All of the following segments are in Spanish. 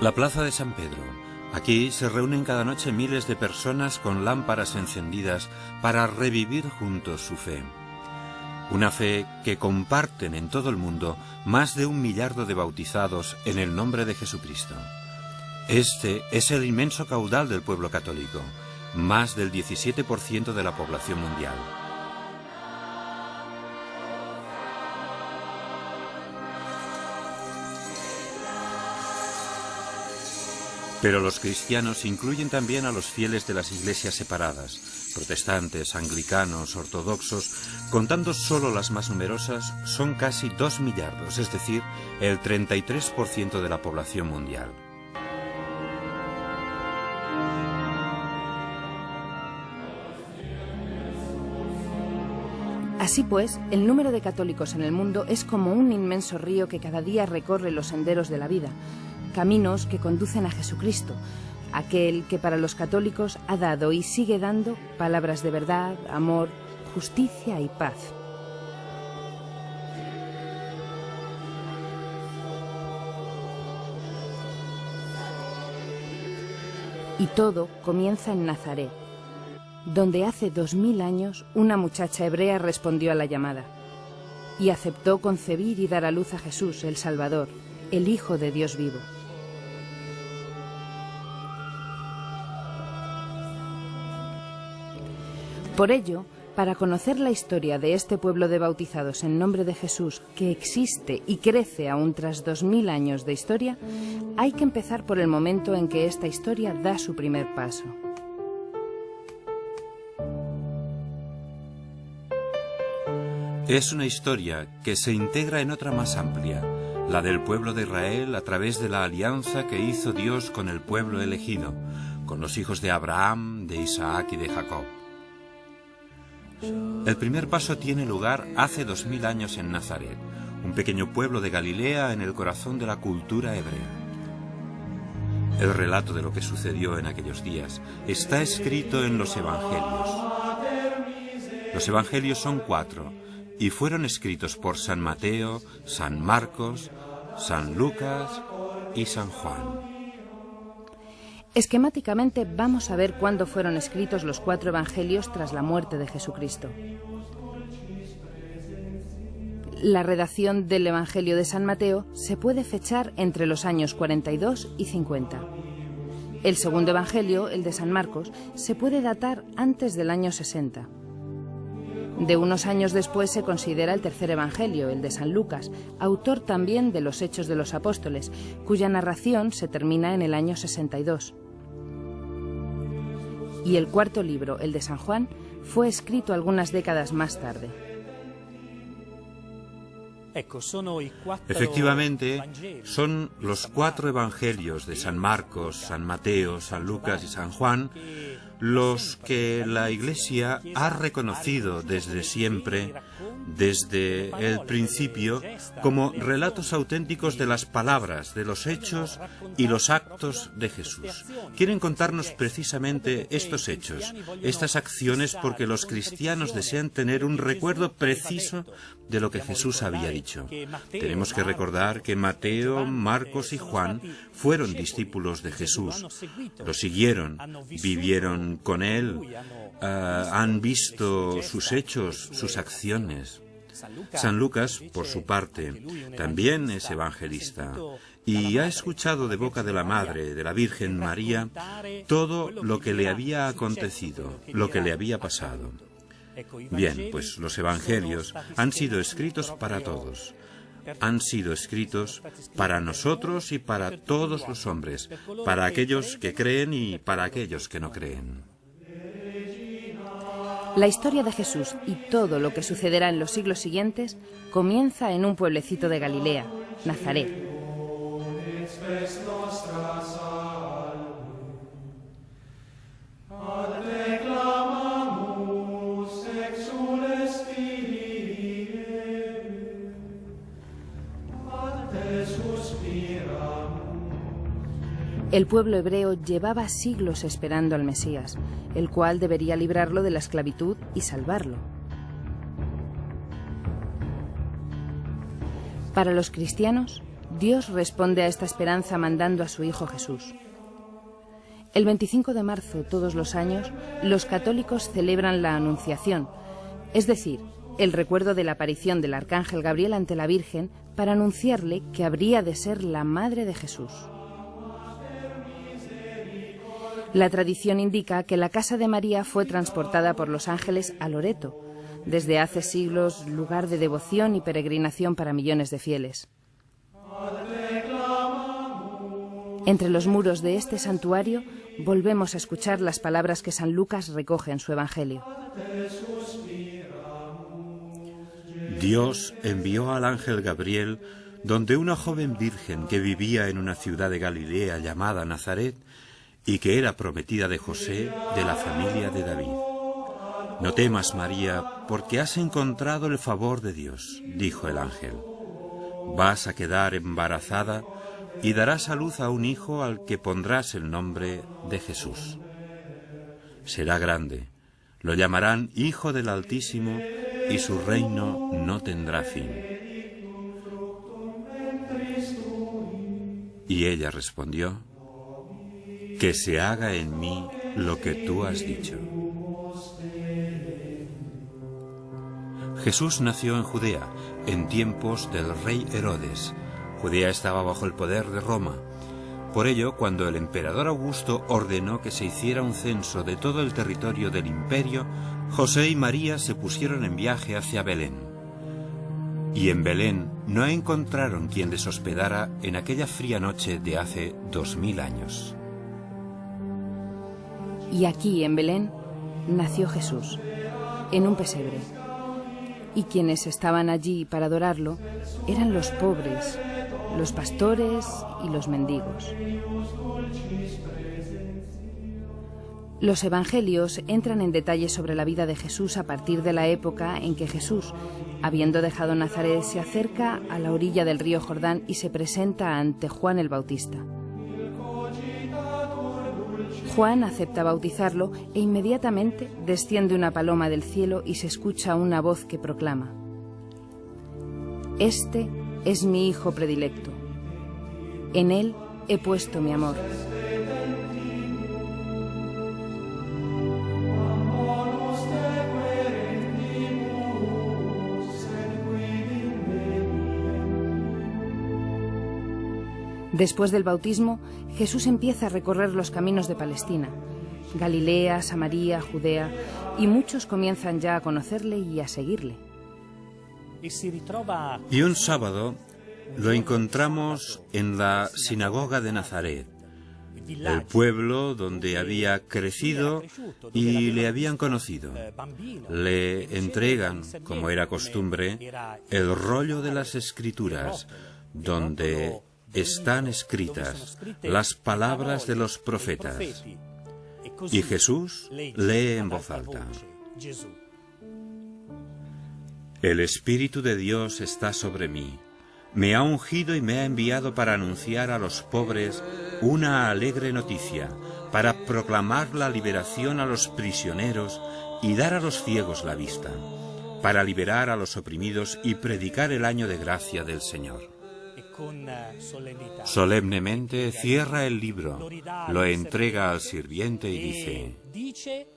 La plaza de San Pedro. Aquí se reúnen cada noche miles de personas con lámparas encendidas para revivir juntos su fe. Una fe que comparten en todo el mundo más de un millardo de bautizados en el nombre de Jesucristo. Este es el inmenso caudal del pueblo católico, más del 17% de la población mundial. Pero los cristianos incluyen también a los fieles de las iglesias separadas, protestantes, anglicanos, ortodoxos, contando solo las más numerosas, son casi dos millardos, es decir, el 33% de la población mundial. Así pues, el número de católicos en el mundo es como un inmenso río que cada día recorre los senderos de la vida, caminos que conducen a Jesucristo, aquel que para los católicos ha dado y sigue dando palabras de verdad, amor, justicia y paz. Y todo comienza en Nazaret, donde hace dos mil años una muchacha hebrea respondió a la llamada y aceptó concebir y dar a luz a Jesús, el Salvador, el Hijo de Dios vivo. Por ello, para conocer la historia de este pueblo de bautizados en nombre de Jesús, que existe y crece aún tras dos mil años de historia, hay que empezar por el momento en que esta historia da su primer paso. Es una historia que se integra en otra más amplia, la del pueblo de Israel a través de la alianza que hizo Dios con el pueblo elegido, con los hijos de Abraham, de Isaac y de Jacob. El primer paso tiene lugar hace dos mil años en Nazaret, un pequeño pueblo de Galilea en el corazón de la cultura hebrea. El relato de lo que sucedió en aquellos días está escrito en los Evangelios. Los Evangelios son cuatro y fueron escritos por San Mateo, San Marcos, San Lucas y San Juan. Esquemáticamente vamos a ver cuándo fueron escritos los cuatro evangelios tras la muerte de Jesucristo. La redacción del Evangelio de San Mateo se puede fechar entre los años 42 y 50. El segundo Evangelio, el de San Marcos, se puede datar antes del año 60. De unos años después se considera el tercer Evangelio, el de San Lucas, autor también de los Hechos de los Apóstoles, cuya narración se termina en el año 62 y el cuarto libro, el de San Juan, fue escrito algunas décadas más tarde. Efectivamente, son los cuatro evangelios de San Marcos, San Mateo, San Lucas y San Juan los que la Iglesia ha reconocido desde siempre, desde el principio, como relatos auténticos de las palabras, de los hechos y los actos de Jesús. Quieren contarnos precisamente estos hechos, estas acciones, porque los cristianos desean tener un recuerdo preciso de lo que Jesús había dicho. Tenemos que recordar que Mateo, Marcos y Juan fueron discípulos de Jesús, lo siguieron, vivieron con Él, ah, han visto sus hechos, sus acciones. San Lucas, por su parte, también es evangelista y ha escuchado de boca de la Madre, de la Virgen María, todo lo que le había acontecido, lo que le había pasado. Bien, pues los Evangelios han sido escritos para todos. Han sido escritos para nosotros y para todos los hombres, para aquellos que creen y para aquellos que no creen. La historia de Jesús y todo lo que sucederá en los siglos siguientes comienza en un pueblecito de Galilea, Nazaret. El pueblo hebreo llevaba siglos esperando al Mesías, el cual debería librarlo de la esclavitud y salvarlo. Para los cristianos, Dios responde a esta esperanza mandando a su Hijo Jesús. El 25 de marzo, todos los años, los católicos celebran la Anunciación, es decir, el recuerdo de la aparición del Arcángel Gabriel ante la Virgen para anunciarle que habría de ser la Madre de Jesús. La tradición indica que la casa de María fue transportada por los ángeles a Loreto, desde hace siglos lugar de devoción y peregrinación para millones de fieles. Entre los muros de este santuario volvemos a escuchar las palabras que San Lucas recoge en su Evangelio. Dios envió al ángel Gabriel donde una joven virgen que vivía en una ciudad de Galilea llamada Nazaret y que era prometida de José de la familia de David. No temas, María, porque has encontrado el favor de Dios, dijo el ángel. Vas a quedar embarazada y darás a luz a un hijo al que pondrás el nombre de Jesús. Será grande, lo llamarán Hijo del Altísimo y su reino no tendrá fin. Y ella respondió, que se haga en mí lo que tú has dicho. Jesús nació en Judea, en tiempos del rey Herodes, Judea estaba bajo el poder de Roma. Por ello, cuando el emperador Augusto ordenó que se hiciera un censo de todo el territorio del imperio, José y María se pusieron en viaje hacia Belén. Y en Belén no encontraron quien les hospedara en aquella fría noche de hace dos mil años. Y aquí, en Belén, nació Jesús, en un pesebre. Y quienes estaban allí para adorarlo eran los pobres, los pastores y los mendigos. Los evangelios entran en detalles sobre la vida de Jesús a partir de la época en que Jesús, habiendo dejado Nazaret, se acerca a la orilla del río Jordán y se presenta ante Juan el Bautista. Juan acepta bautizarlo e inmediatamente desciende una paloma del cielo y se escucha una voz que proclama, Este es mi Hijo predilecto. En Él he puesto mi amor. Después del bautismo, Jesús empieza a recorrer los caminos de Palestina, Galilea, Samaria, Judea, y muchos comienzan ya a conocerle y a seguirle. Y un sábado lo encontramos en la sinagoga de Nazaret, el pueblo donde había crecido y le habían conocido. Le entregan, como era costumbre, el rollo de las escrituras, donde están escritas las palabras de los profetas. Y Jesús lee en voz alta. El Espíritu de Dios está sobre mí. Me ha ungido y me ha enviado para anunciar a los pobres una alegre noticia, para proclamar la liberación a los prisioneros y dar a los ciegos la vista, para liberar a los oprimidos y predicar el año de gracia del Señor. Solemnemente cierra el libro, lo entrega al sirviente y dice,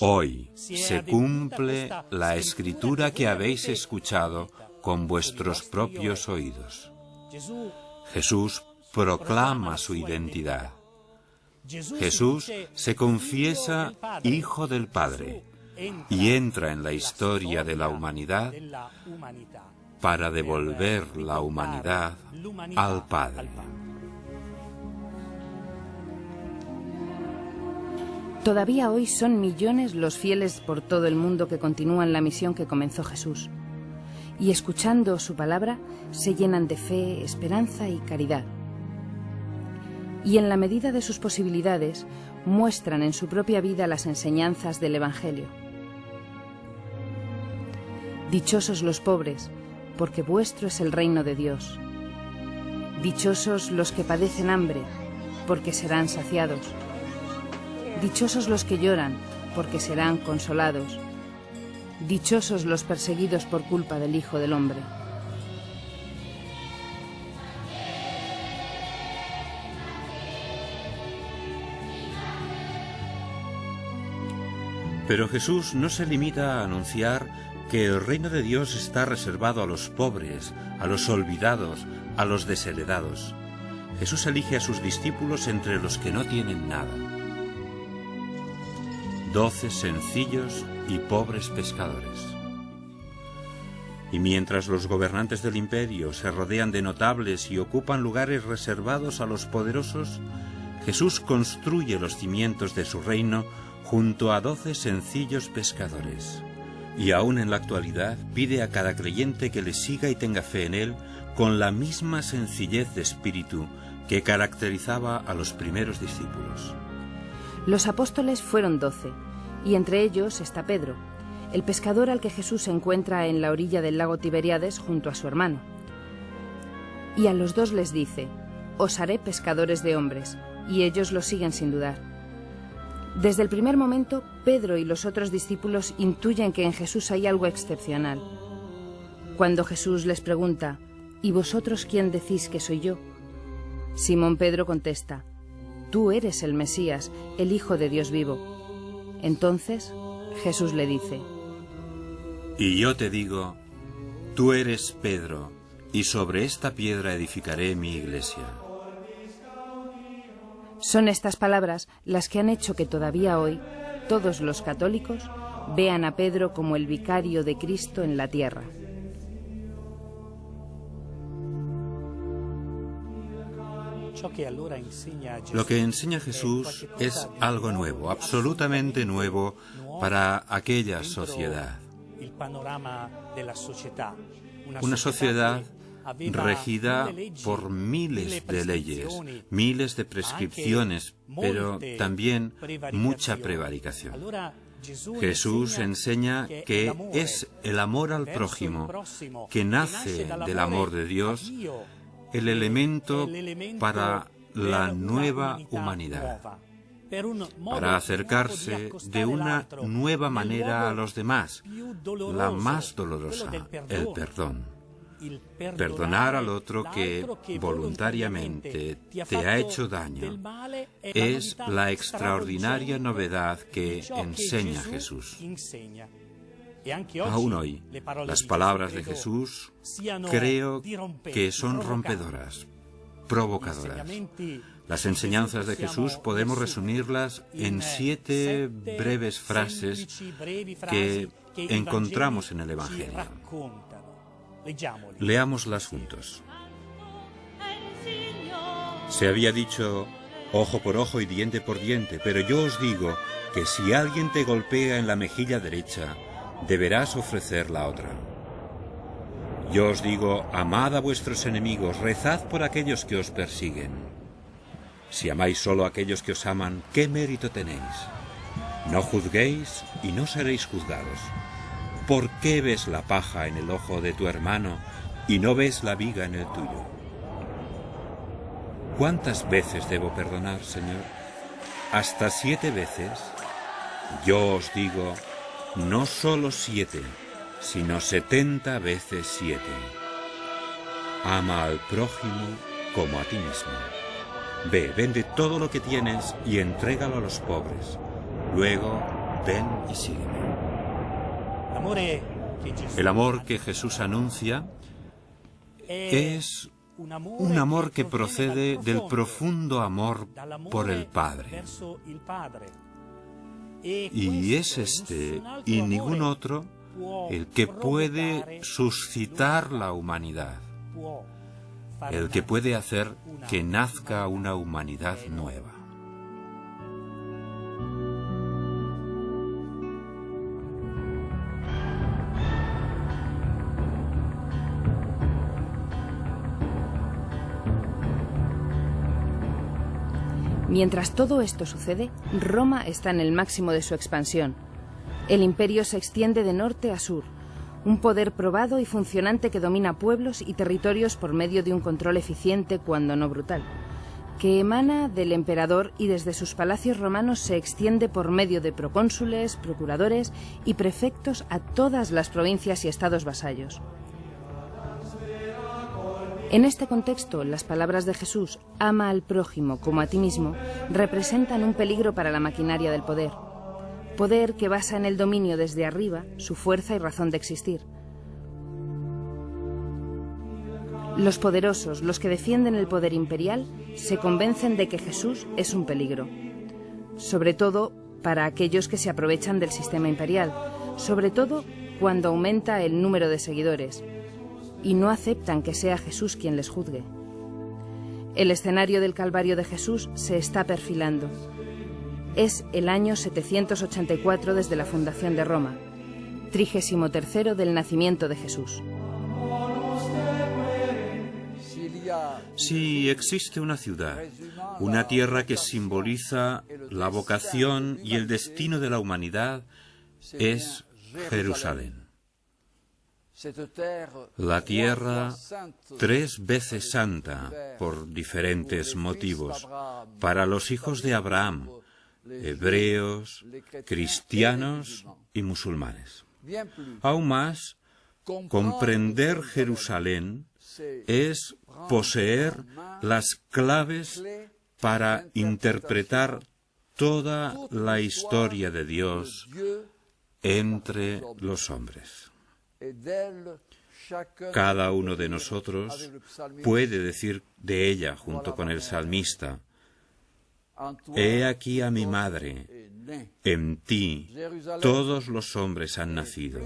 Hoy se cumple la escritura que habéis escuchado con vuestros propios oídos. Jesús proclama su identidad. Jesús se confiesa Hijo del Padre y entra en la historia de la humanidad para devolver la humanidad al Padre. Todavía hoy son millones los fieles por todo el mundo que continúan la misión que comenzó Jesús. Y escuchando su palabra se llenan de fe, esperanza y caridad. Y en la medida de sus posibilidades muestran en su propia vida las enseñanzas del Evangelio. Dichosos los pobres, porque vuestro es el reino de Dios. Dichosos los que padecen hambre, porque serán saciados. Dichosos los que lloran, porque serán consolados. Dichosos los perseguidos por culpa del Hijo del Hombre. Pero Jesús no se limita a anunciar que el reino de Dios está reservado a los pobres, a los olvidados, a los desheredados. Jesús elige a sus discípulos entre los que no tienen nada. Doce sencillos y pobres pescadores. Y mientras los gobernantes del imperio se rodean de notables y ocupan lugares reservados a los poderosos, Jesús construye los cimientos de su reino junto a doce sencillos pescadores. Y aún en la actualidad pide a cada creyente que le siga y tenga fe en él con la misma sencillez de espíritu que caracterizaba a los primeros discípulos. Los apóstoles fueron doce, y entre ellos está Pedro, el pescador al que Jesús se encuentra en la orilla del lago Tiberiades junto a su hermano. Y a los dos les dice, Os haré pescadores de hombres, y ellos lo siguen sin dudar. Desde el primer momento, Pedro y los otros discípulos intuyen que en Jesús hay algo excepcional. Cuando Jesús les pregunta, ¿Y vosotros quién decís que soy yo? Simón Pedro contesta, Tú eres el Mesías, el Hijo de Dios vivo. Entonces Jesús le dice, y yo te digo, tú eres Pedro, y sobre esta piedra edificaré mi iglesia. Son estas palabras las que han hecho que todavía hoy todos los católicos vean a Pedro como el vicario de Cristo en la tierra. Lo que enseña Jesús es algo nuevo, absolutamente nuevo para aquella sociedad. Una sociedad regida por miles de leyes, miles de prescripciones, pero también mucha prevaricación. Jesús enseña que es el amor al prójimo, que nace del amor de Dios, el elemento para la nueva humanidad para acercarse de una nueva manera a los demás, la más dolorosa, el perdón. Perdonar al otro que voluntariamente te ha hecho daño es la extraordinaria novedad que enseña Jesús. Aún hoy, las palabras de Jesús creo que son rompedoras, provocadoras. Las enseñanzas de Jesús podemos resumirlas en siete breves frases que encontramos en el Evangelio. Leámoslas juntos. Se había dicho ojo por ojo y diente por diente, pero yo os digo que si alguien te golpea en la mejilla derecha, deberás ofrecer la otra. Yo os digo, amad a vuestros enemigos, rezad por aquellos que os persiguen. Si amáis solo a aquellos que os aman, ¿qué mérito tenéis? No juzguéis y no seréis juzgados. ¿Por qué ves la paja en el ojo de tu hermano y no ves la viga en el tuyo? ¿Cuántas veces debo perdonar, Señor? ¿Hasta siete veces? Yo os digo, no solo siete, sino setenta veces siete. Ama al prójimo como a ti mismo. Ve, vende todo lo que tienes y entrégalo a los pobres. Luego, ven y sígueme. El amor que Jesús anuncia es un amor que procede del profundo amor por el Padre. Y es este y ningún otro el que puede suscitar la humanidad el que puede hacer que nazca una humanidad nueva. Mientras todo esto sucede, Roma está en el máximo de su expansión. El imperio se extiende de norte a sur, un poder probado y funcionante que domina pueblos y territorios por medio de un control eficiente, cuando no brutal, que emana del emperador y desde sus palacios romanos se extiende por medio de procónsules, procuradores y prefectos a todas las provincias y estados vasallos. En este contexto, las palabras de Jesús, ama al prójimo como a ti mismo, representan un peligro para la maquinaria del poder Poder que basa en el dominio desde arriba su fuerza y razón de existir. Los poderosos, los que defienden el poder imperial, se convencen de que Jesús es un peligro. Sobre todo para aquellos que se aprovechan del sistema imperial, sobre todo cuando aumenta el número de seguidores, y no aceptan que sea Jesús quien les juzgue. El escenario del Calvario de Jesús se está perfilando. Es el año 784 desde la fundación de Roma, trigésimo tercero del nacimiento de Jesús. Si existe una ciudad, una tierra que simboliza la vocación y el destino de la humanidad, es Jerusalén. La tierra tres veces santa por diferentes motivos para los hijos de Abraham, hebreos, cristianos y musulmanes. Aún más, comprender Jerusalén es poseer las claves para interpretar toda la historia de Dios entre los hombres. Cada uno de nosotros puede decir de ella junto con el salmista, He aquí a mi madre, en ti todos los hombres han nacido.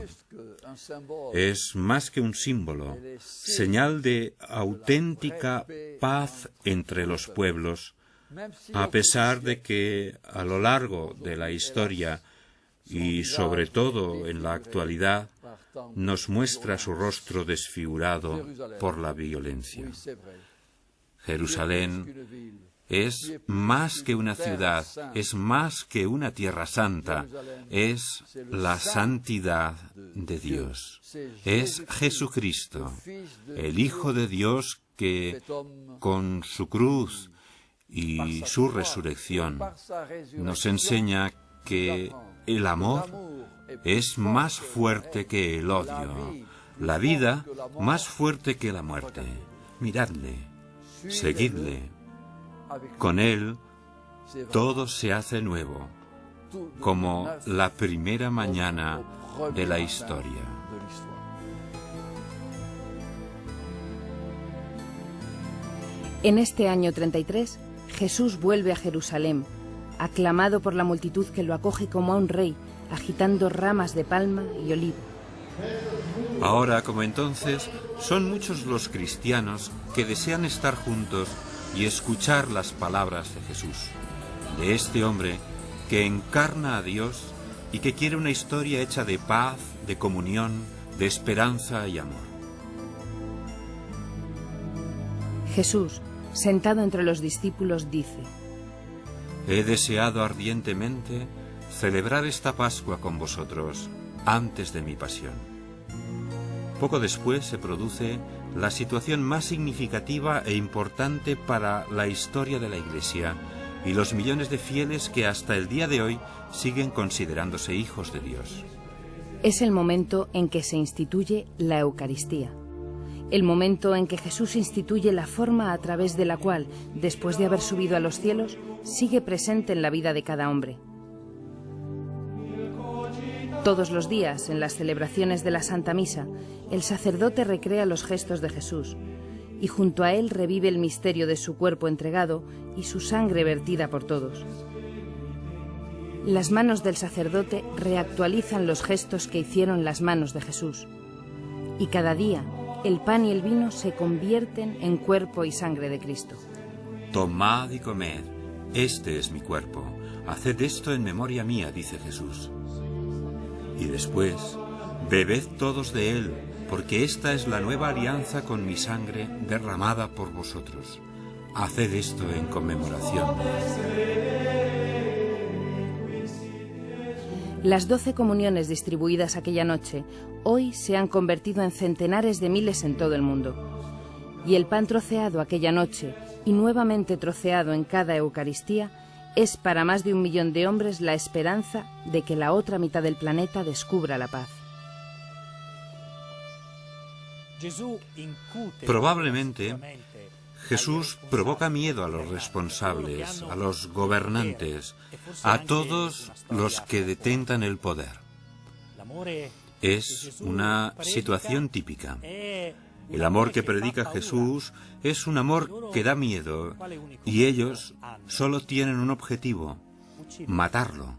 Es más que un símbolo, señal de auténtica paz entre los pueblos, a pesar de que a lo largo de la historia y sobre todo en la actualidad nos muestra su rostro desfigurado por la violencia. Jerusalén es más que una ciudad, es más que una tierra santa, es la santidad de Dios. Es Jesucristo, el Hijo de Dios que con su cruz y su resurrección nos enseña que el amor es más fuerte que el odio, la vida más fuerte que la muerte. Miradle, seguidle, con Él todo se hace nuevo, como la primera mañana de la historia. En este año 33, Jesús vuelve a Jerusalén, aclamado por la multitud que lo acoge como a un rey, agitando ramas de palma y olivo. Ahora, como entonces, son muchos los cristianos que desean estar juntos y escuchar las palabras de Jesús, de este hombre que encarna a Dios y que quiere una historia hecha de paz, de comunión, de esperanza y amor. Jesús, sentado entre los discípulos, dice, He deseado ardientemente celebrar esta Pascua con vosotros antes de mi pasión. Poco después se produce la situación más significativa e importante para la historia de la Iglesia y los millones de fieles que hasta el día de hoy siguen considerándose hijos de Dios. Es el momento en que se instituye la Eucaristía, el momento en que Jesús instituye la forma a través de la cual, después de haber subido a los cielos, sigue presente en la vida de cada hombre. Todos los días, en las celebraciones de la Santa Misa, el sacerdote recrea los gestos de Jesús y junto a él revive el misterio de su cuerpo entregado y su sangre vertida por todos. Las manos del sacerdote reactualizan los gestos que hicieron las manos de Jesús. Y cada día el pan y el vino se convierten en cuerpo y sangre de Cristo. Tomad y comed, este es mi cuerpo. Haced esto en memoria mía, dice Jesús. Y después, bebed todos de él, porque esta es la nueva alianza con mi sangre derramada por vosotros. Haced esto en conmemoración. Las doce comuniones distribuidas aquella noche hoy se han convertido en centenares de miles en todo el mundo. Y el pan troceado aquella noche y nuevamente troceado en cada Eucaristía es para más de un millón de hombres la esperanza de que la otra mitad del planeta descubra la paz. Probablemente Jesús provoca miedo a los responsables, a los gobernantes, a todos los que detentan el poder. Es una situación típica. El amor que predica Jesús es un amor que da miedo y ellos solo tienen un objetivo, matarlo,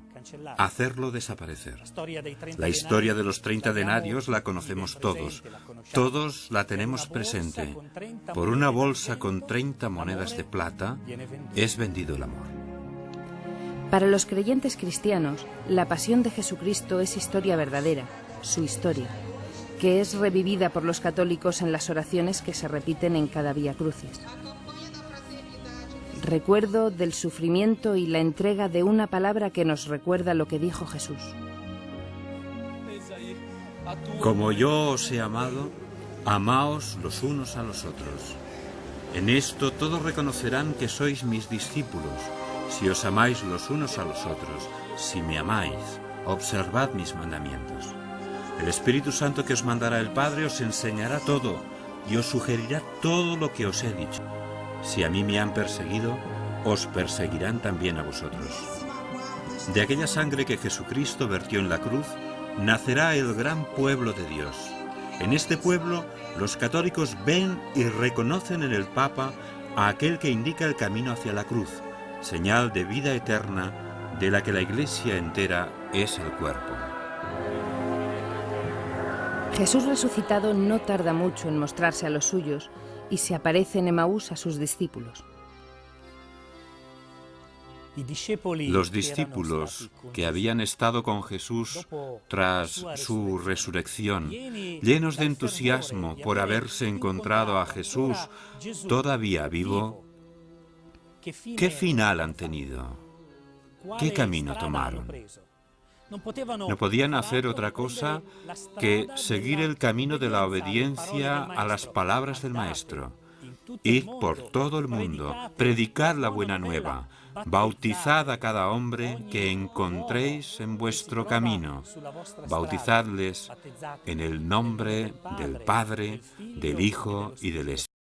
hacerlo desaparecer. La historia de los 30 denarios la conocemos todos. Todos la tenemos presente. Por una bolsa con 30 monedas de plata es vendido el amor. Para los creyentes cristianos, la pasión de Jesucristo es historia verdadera, su historia, que es revivida por los católicos en las oraciones que se repiten en cada Vía Crucis. Recuerdo del sufrimiento y la entrega de una palabra que nos recuerda lo que dijo Jesús. Como yo os he amado, amaos los unos a los otros. En esto todos reconocerán que sois mis discípulos, si os amáis los unos a los otros, si me amáis, observad mis mandamientos. El Espíritu Santo que os mandará el Padre os enseñará todo y os sugerirá todo lo que os he dicho. Si a mí me han perseguido, os perseguirán también a vosotros. De aquella sangre que Jesucristo vertió en la cruz, nacerá el gran pueblo de Dios. En este pueblo, los católicos ven y reconocen en el Papa a aquel que indica el camino hacia la cruz, señal de vida eterna de la que la Iglesia entera es el cuerpo. Jesús resucitado no tarda mucho en mostrarse a los suyos y se aparece en Emaús a sus discípulos. Los discípulos que habían estado con Jesús tras su resurrección, llenos de entusiasmo por haberse encontrado a Jesús todavía vivo, ¿qué final han tenido? ¿Qué camino tomaron? No podían hacer otra cosa que seguir el camino de la obediencia a las palabras del Maestro. Ir por todo el mundo, predicar la buena nueva, bautizad a cada hombre que encontréis en vuestro camino, bautizadles en el nombre del Padre, del Hijo y del Espíritu.